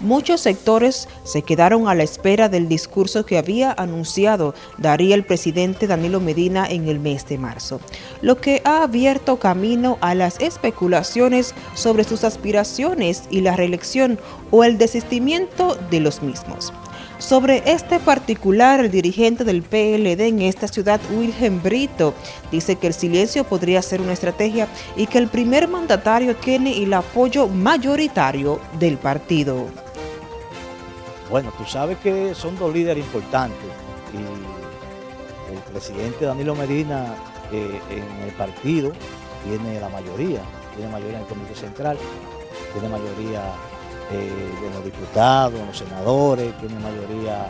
Muchos sectores se quedaron a la espera del discurso que había anunciado daría el presidente Danilo Medina en el mes de marzo, lo que ha abierto camino a las especulaciones sobre sus aspiraciones y la reelección o el desistimiento de los mismos. Sobre este particular, el dirigente del PLD en esta ciudad, Wilhelm Brito, dice que el silencio podría ser una estrategia y que el primer mandatario tiene el apoyo mayoritario del partido. Bueno, tú sabes que son dos líderes importantes y el presidente Danilo Medina eh, en el partido tiene la mayoría, tiene mayoría en el Comité Central, tiene mayoría eh, de los diputados, en los senadores, tiene mayoría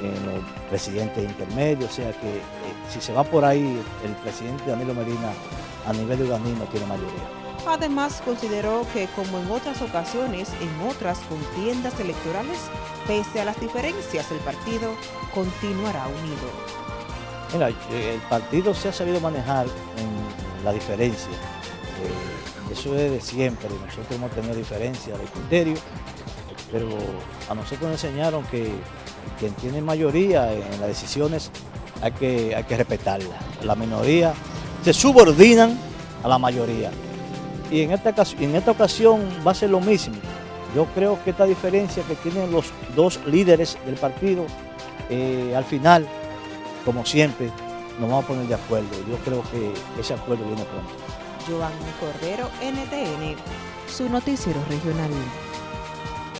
eh, en los presidentes intermedios, o sea que si se va por ahí, el presidente Danilo Medina a nivel de organismo tiene mayoría. Además, consideró que, como en otras ocasiones, en otras contiendas electorales, pese a las diferencias, el partido continuará unido. Mira, eh, el partido se ha sabido manejar en la diferencia. Eh, eso es de siempre, nosotros hemos tenido diferencias de criterio, pero a nosotros nos enseñaron que quien tiene mayoría en las decisiones hay que, hay que respetarla. La minoría se subordinan a la mayoría y en esta, en esta ocasión va a ser lo mismo. Yo creo que esta diferencia que tienen los dos líderes del partido, eh, al final, como siempre, nos vamos a poner de acuerdo. Yo creo que ese acuerdo viene pronto. Giovanni Cordero, NTN, su noticiero regional.